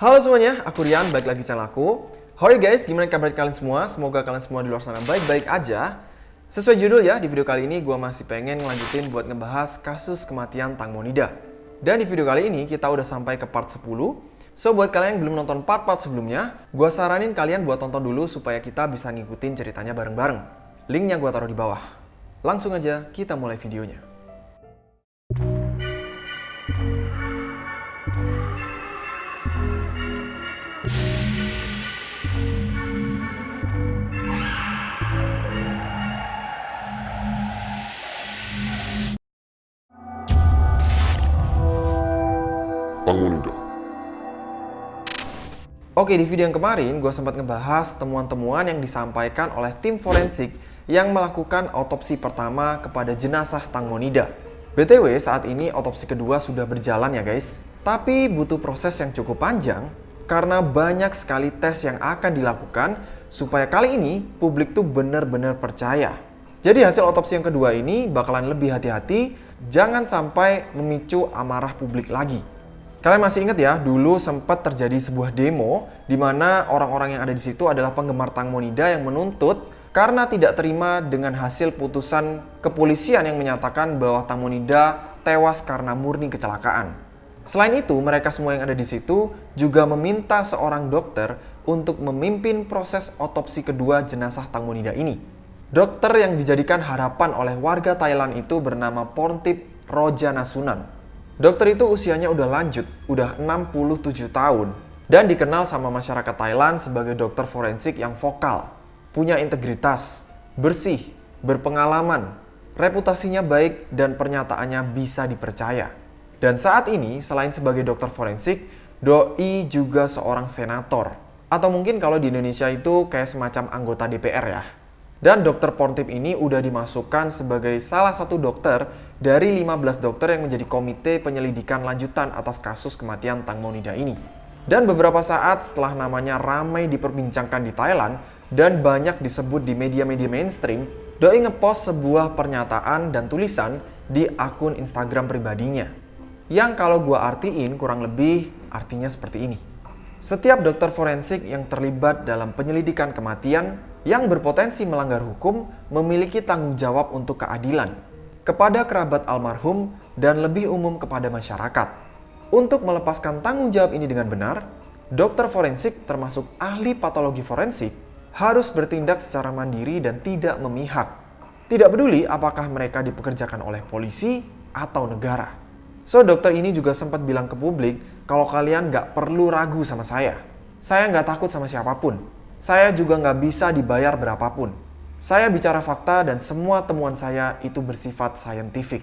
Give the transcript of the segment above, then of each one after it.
Halo semuanya, aku Rian, balik lagi channel aku. Howdy guys, gimana kabar kalian semua? Semoga kalian semua di luar sana baik-baik aja. Sesuai judul ya, di video kali ini gue masih pengen ngelanjutin buat ngebahas kasus kematian Tang Monida. Dan di video kali ini kita udah sampai ke part 10. So buat kalian yang belum nonton part-part sebelumnya, gue saranin kalian buat tonton dulu supaya kita bisa ngikutin ceritanya bareng-bareng. Linknya gue taruh di bawah. Langsung aja kita mulai videonya. Pangonida. Oke, di video yang kemarin gue sempat ngebahas temuan-temuan yang disampaikan oleh tim forensik yang melakukan otopsi pertama kepada jenazah Tang Monida. BTW, saat ini otopsi kedua sudah berjalan ya guys. Tapi butuh proses yang cukup panjang karena banyak sekali tes yang akan dilakukan supaya kali ini publik tuh benar-benar percaya. Jadi hasil otopsi yang kedua ini bakalan lebih hati-hati, jangan sampai memicu amarah publik lagi. Kalian masih ingat ya, dulu sempat terjadi sebuah demo di mana orang-orang yang ada di situ adalah penggemar Tang Monida yang menuntut karena tidak terima dengan hasil putusan kepolisian yang menyatakan bahwa Tang Monida tewas karena murni kecelakaan. Selain itu, mereka semua yang ada di situ juga meminta seorang dokter untuk memimpin proses otopsi kedua jenazah Tang Monida ini. Dokter yang dijadikan harapan oleh warga Thailand itu bernama Porntip Rojanasunan. Dokter itu usianya udah lanjut, udah 67 tahun. Dan dikenal sama masyarakat Thailand sebagai dokter forensik yang vokal. Punya integritas, bersih, berpengalaman, reputasinya baik, dan pernyataannya bisa dipercaya. Dan saat ini, selain sebagai dokter forensik, Doi juga seorang senator. Atau mungkin kalau di Indonesia itu kayak semacam anggota DPR ya. Dan dokter Portip ini udah dimasukkan sebagai salah satu dokter dari 15 dokter yang menjadi komite penyelidikan lanjutan atas kasus kematian Tang Monida ini. Dan beberapa saat setelah namanya ramai diperbincangkan di Thailand dan banyak disebut di media-media mainstream, Doi ngepost sebuah pernyataan dan tulisan di akun Instagram pribadinya. Yang kalau gua artiin kurang lebih artinya seperti ini. Setiap dokter forensik yang terlibat dalam penyelidikan kematian yang berpotensi melanggar hukum memiliki tanggung jawab untuk keadilan kepada kerabat almarhum dan lebih umum kepada masyarakat. Untuk melepaskan tanggung jawab ini dengan benar, dokter forensik termasuk ahli patologi forensik harus bertindak secara mandiri dan tidak memihak. Tidak peduli apakah mereka dipekerjakan oleh polisi atau negara. So, dokter ini juga sempat bilang ke publik kalau kalian nggak perlu ragu sama saya. Saya nggak takut sama siapa pun saya juga nggak bisa dibayar berapapun. Saya bicara fakta dan semua temuan saya itu bersifat saintifik.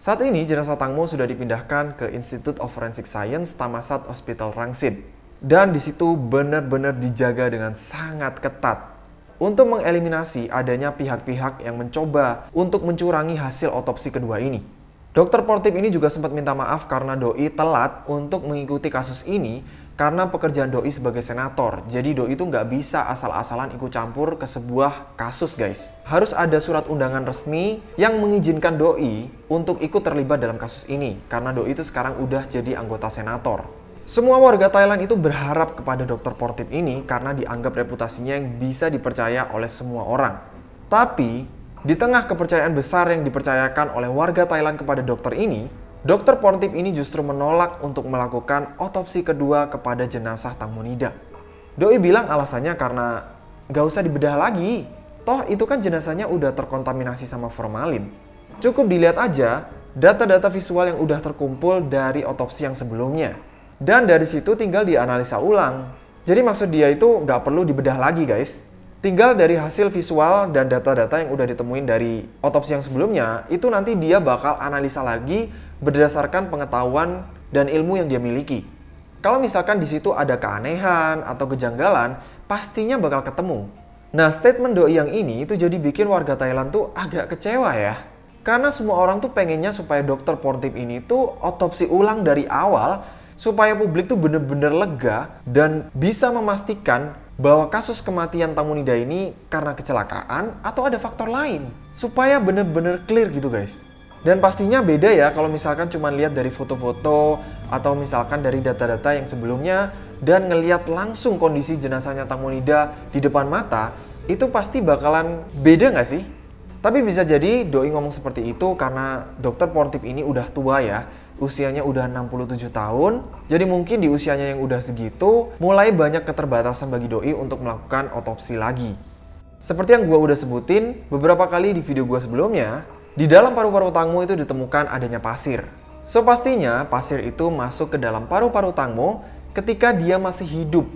Saat ini jenazah Tangmo sudah dipindahkan ke Institute of Forensic Science Tamasat Hospital Rangsit. Dan di situ benar-benar dijaga dengan sangat ketat untuk mengeliminasi adanya pihak-pihak yang mencoba untuk mencurangi hasil otopsi kedua ini. Dokter Portip ini juga sempat minta maaf karena Doi telat untuk mengikuti kasus ini karena pekerjaan Doi sebagai senator. Jadi Doi itu nggak bisa asal-asalan ikut campur ke sebuah kasus guys. Harus ada surat undangan resmi yang mengizinkan Doi untuk ikut terlibat dalam kasus ini. Karena Doi itu sekarang udah jadi anggota senator. Semua warga Thailand itu berharap kepada dokter Portip ini karena dianggap reputasinya yang bisa dipercaya oleh semua orang. Tapi, di tengah kepercayaan besar yang dipercayakan oleh warga Thailand kepada dokter ini, Dokter Portip ini justru menolak untuk melakukan otopsi kedua kepada jenazah Tang Monida. Doi bilang alasannya karena gak usah dibedah lagi. Toh itu kan jenazahnya udah terkontaminasi sama formalin. Cukup dilihat aja data-data visual yang udah terkumpul dari otopsi yang sebelumnya. Dan dari situ tinggal dianalisa ulang. Jadi maksud dia itu gak perlu dibedah lagi guys. Tinggal dari hasil visual dan data-data yang udah ditemuin dari otopsi yang sebelumnya, itu nanti dia bakal analisa lagi berdasarkan pengetahuan dan ilmu yang dia miliki. Kalau misalkan di situ ada keanehan atau kejanggalan, pastinya bakal ketemu. Nah, statement doi yang ini itu jadi bikin warga Thailand tuh agak kecewa ya. Karena semua orang tuh pengennya supaya dokter Portip ini tuh otopsi ulang dari awal supaya publik tuh bener-bener lega dan bisa memastikan bahwa kasus kematian Tamunida ini karena kecelakaan atau ada faktor lain. Supaya bener-bener clear gitu guys. Dan pastinya beda ya kalau misalkan cuma lihat dari foto-foto atau misalkan dari data-data yang sebelumnya dan ngeliat langsung kondisi jenazahnya Tang Monida di depan mata, itu pasti bakalan beda nggak sih? Tapi bisa jadi Doi ngomong seperti itu karena dokter Portip ini udah tua ya, usianya udah 67 tahun. Jadi mungkin di usianya yang udah segitu, mulai banyak keterbatasan bagi Doi untuk melakukan otopsi lagi. Seperti yang gua udah sebutin beberapa kali di video gua sebelumnya, di dalam paru-paru Tangmo itu ditemukan adanya pasir. So pastinya pasir itu masuk ke dalam paru-paru Tangmo ketika dia masih hidup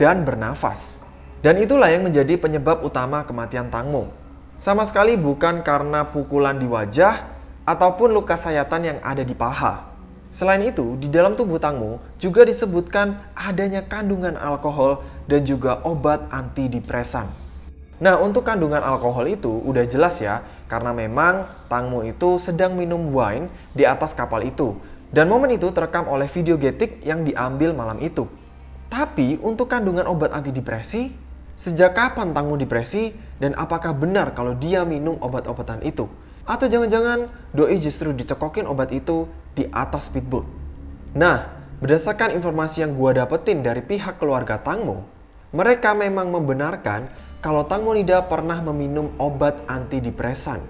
dan bernafas. Dan itulah yang menjadi penyebab utama kematian Tangmo. Sama sekali bukan karena pukulan di wajah ataupun luka sayatan yang ada di paha. Selain itu, di dalam tubuh Tangmo juga disebutkan adanya kandungan alkohol dan juga obat antidepresan. Nah, untuk kandungan alkohol itu udah jelas ya, karena memang Tangmo itu sedang minum wine di atas kapal itu. Dan momen itu terekam oleh video getik yang diambil malam itu. Tapi untuk kandungan obat antidepresi, sejak kapan Tangmo depresi dan apakah benar kalau dia minum obat-obatan itu? Atau jangan-jangan Doi justru dicekokin obat itu di atas speedboat? Nah, berdasarkan informasi yang gua dapetin dari pihak keluarga Tangmo, mereka memang membenarkan kalau Tang Monida pernah meminum obat antidepresan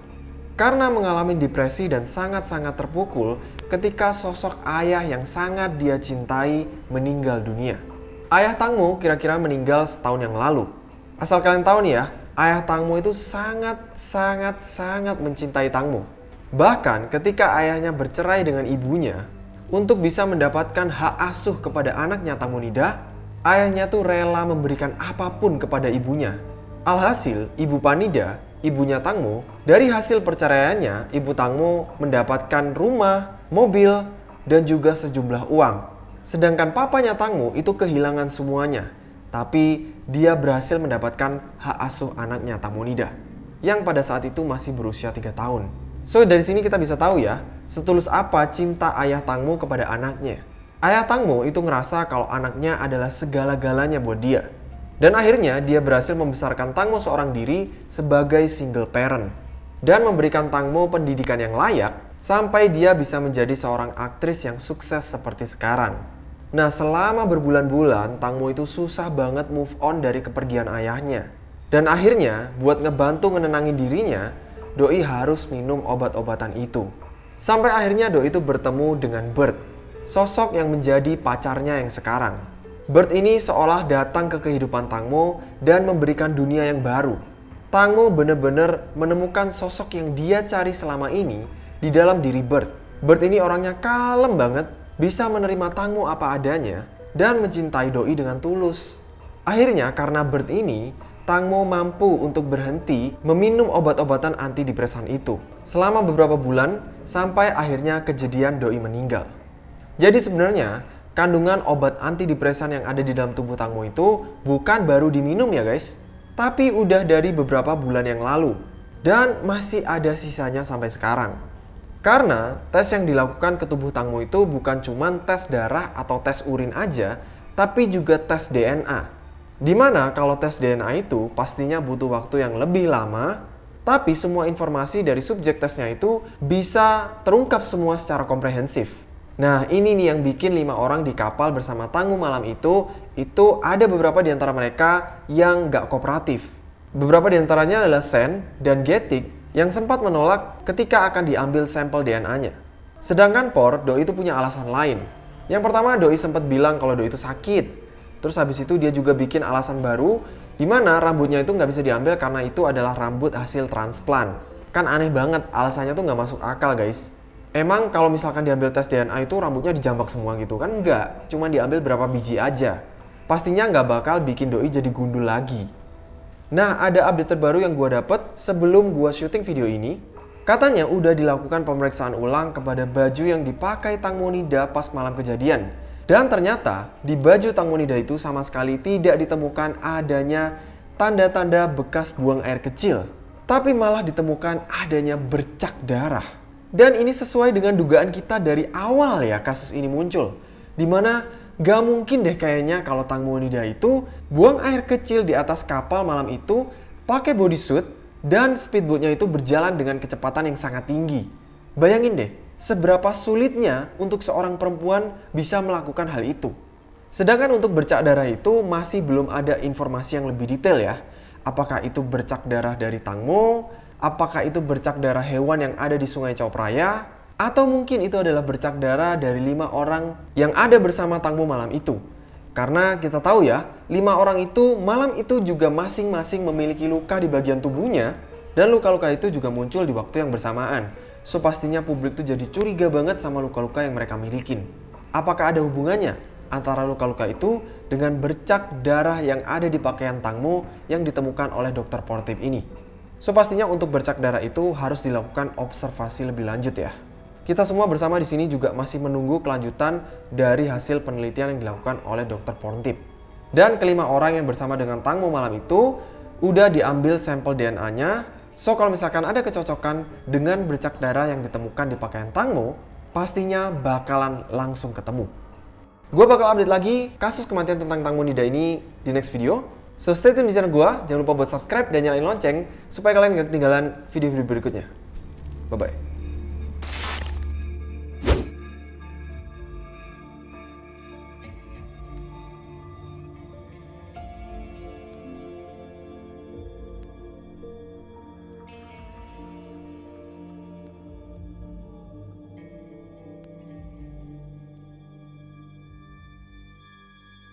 karena mengalami depresi dan sangat-sangat terpukul ketika sosok ayah yang sangat dia cintai meninggal dunia. Ayah Tangmo kira-kira meninggal setahun yang lalu. Asal kalian tahu nih ya, ayah Tangmo itu sangat-sangat-sangat mencintai Tangmo. Bahkan ketika ayahnya bercerai dengan ibunya, untuk bisa mendapatkan hak asuh kepada anaknya Tangmo Nida, ayahnya tuh rela memberikan apa pun kepada ibunya Alhasil, Ibu Panida, ibunya Tangmo, dari hasil perceraiannya, Ibu Tangmo mendapatkan rumah, mobil, dan juga sejumlah uang. Sedangkan papanya Tangmo itu kehilangan semuanya. Tapi dia berhasil mendapatkan hak asuh anaknya Nida, yang pada saat itu masih berusia 3 tahun. So dari sini kita bisa tahu ya, setulus apa cinta ayah Tangmo kepada anaknya. Ayah Tangmo itu ngerasa kalau anaknya adalah segala-galanya buat dia. Dan akhirnya dia berhasil membesarkan Tangmo seorang diri sebagai single parent dan memberikan Tangmo pendidikan yang layak sampai dia bisa menjadi seorang aktris yang sukses seperti sekarang. Nah, selama berbulan-bulan Tangmo itu susah banget move on dari kepergian ayahnya. Dan akhirnya, buat ngebantu menenangin dirinya, Doi harus minum obat-obatan itu. Sampai akhirnya Doi itu bertemu dengan Bert, sosok yang menjadi pacarnya yang sekarang. Bert ini seolah datang ke kehidupan Tangmo dan memberikan dunia yang baru. Tangmo benar-benar menemukan sosok yang dia cari selama ini di dalam diri Bert. Bert ini orangnya kalem banget, bisa menerima Tangmo apa adanya, dan mencintai Doi dengan tulus. Akhirnya karena Bert ini, Tangmo mampu untuk berhenti meminum obat-obatan antidepresan itu selama beberapa bulan sampai akhirnya kejadian Doi meninggal. Jadi sebenarnya kandungan obat antidepresan yang ada di dalam tubuh Tangmo itu bukan baru diminum ya guys, tapi udah dari beberapa bulan yang lalu dan masih ada sisanya sampai sekarang. Karena tes yang dilakukan ke tubuh Tangmo itu bukan cuma tes darah atau tes urin aja, tapi juga tes DNA. Di mana kalau tes DNA itu pastinya butuh waktu yang lebih lama, tapi semua informasi dari subjek tesnya itu bisa terungkap semua secara komprehensif. Nah ini nih yang bikin lima orang di kapal bersama Tangguh malam itu, itu ada beberapa di antara mereka yang gak kooperatif. Beberapa di antaranya adalah Sen dan Getik yang sempat menolak ketika akan diambil sampel DNA-nya. Sedangkan Por, Doi itu punya alasan lain. Yang pertama Doi sempat bilang kalau Doi itu sakit. Terus habis itu dia juga bikin alasan baru di mana rambutnya itu nggak bisa diambil karena itu adalah rambut hasil transplant. Kan aneh banget, alasannya tuh nggak masuk akal guys. Emang kalau misalkan diambil tes DNA itu rambutnya dijambak semua gitu kan? Enggak, cuma diambil berapa biji aja. Pastinya nggak bakal bikin doi jadi gundul lagi. Nah, ada update terbaru yang gue dapet sebelum gue syuting video ini. Katanya udah dilakukan pemeriksaan ulang kepada baju yang dipakai Tang Monida pas malam kejadian. Dan ternyata di baju Tang Monida itu sama sekali tidak ditemukan adanya tanda-tanda bekas buang air kecil. Tapi malah ditemukan adanya bercak darah. Dan ini sesuai dengan dugaan kita dari awal ya kasus ini muncul. Di mana gak mungkin deh kayaknya kalau Tang Monida itu buang air kecil di atas kapal malam itu pakai bodysuit dan speedboatnya itu berjalan dengan kecepatan yang sangat tinggi. Bayangin deh, seberapa sulitnya untuk seorang perempuan bisa melakukan hal itu. Sedangkan untuk bercak darah itu masih belum ada informasi yang lebih detail ya. Apakah itu bercak darah dari Tangmo, apakah itu bercak darah hewan yang ada di Sungai Raya, atau mungkin itu adalah bercak darah dari lima orang yang ada bersama Tangmo malam itu. Karena kita tahu ya, lima orang itu malam itu juga masing-masing memiliki luka di bagian tubuhnya dan luka-luka itu juga muncul di waktu yang bersamaan. So pastinya publik tuh jadi curiga banget sama luka-luka yang mereka milikin. Apakah ada hubungannya antara luka-luka itu dengan bercak darah yang ada di pakaian Tangmo yang ditemukan oleh dokter Portip ini. So pastinya untuk bercak darah itu harus dilakukan observasi lebih lanjut ya. Kita semua bersama di sini juga masih menunggu kelanjutan dari hasil penelitian yang dilakukan oleh dokter Portip. Dan kelima orang yang bersama dengan Tangmo malam itu udah diambil sampel DNA-nya. So kalau misalkan ada kecocokan dengan bercak darah yang ditemukan di pakaian Tangmo, pastinya bakalan langsung ketemu. Gue bakal update lagi kasus kematian tentang Tang Monida ini di next video. So stay tune di channel gue, jangan lupa buat subscribe dan nyalain lonceng supaya kalian gak ketinggalan video-video berikutnya. Bye-bye.